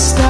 stop.